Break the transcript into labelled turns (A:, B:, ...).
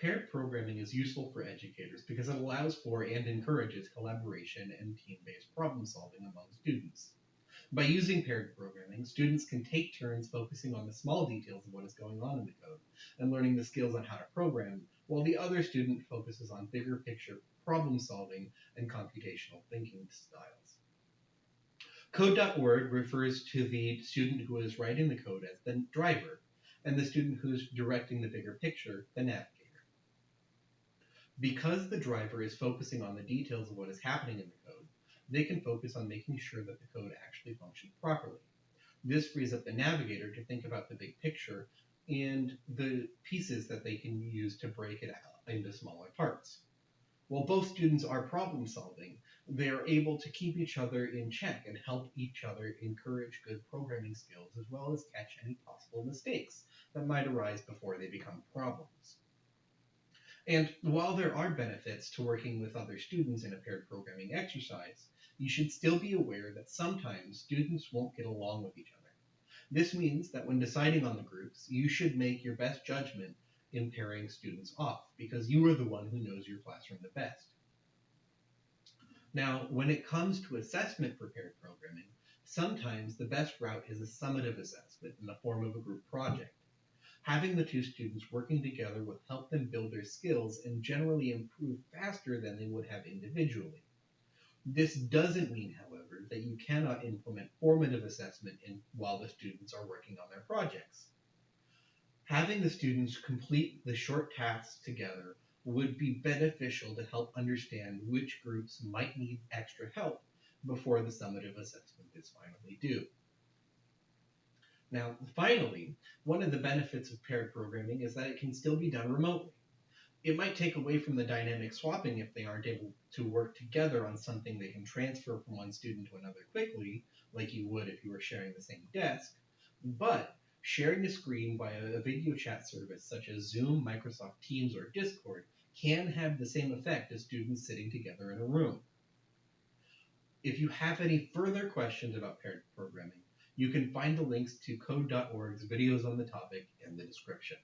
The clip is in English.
A: Paired programming is useful for educators because it allows for and encourages collaboration and team-based problem solving among students. By using paired programming, students can take turns focusing on the small details of what is going on in the code and learning the skills on how to program, while the other student focuses on bigger picture problem solving and computational thinking styles. Code.org refers to the student who is writing the code as the driver, and the student who is directing the bigger picture, the navigator. Because the driver is focusing on the details of what is happening in the code, they can focus on making sure that the code actually functions properly. This frees up the navigator to think about the big picture and the pieces that they can use to break it out into smaller parts. While both students are problem solving, they are able to keep each other in check and help each other encourage good programming skills as well as catch any possible mistakes that might arise before they become problems. And while there are benefits to working with other students in a paired programming exercise, you should still be aware that sometimes students won't get along with each other. This means that when deciding on the groups, you should make your best judgment in pairing students off because you are the one who knows your classroom the best. Now, when it comes to assessment for paired programming, sometimes the best route is a summative assessment in the form of a group project. Having the two students working together will help them build their skills and generally improve faster than they would have individually. This doesn't mean, however, that you cannot implement formative assessment in, while the students are working on their projects. Having the students complete the short tasks together would be beneficial to help understand which groups might need extra help before the summative assessment is finally due. Now, finally, one of the benefits of paired programming is that it can still be done remotely. It might take away from the dynamic swapping if they aren't able to work together on something they can transfer from one student to another quickly, like you would if you were sharing the same desk, but sharing a screen via a video chat service such as Zoom, Microsoft Teams, or Discord can have the same effect as students sitting together in a room. If you have any further questions about paired programming, you can find the links to code.org's videos on the topic in the description.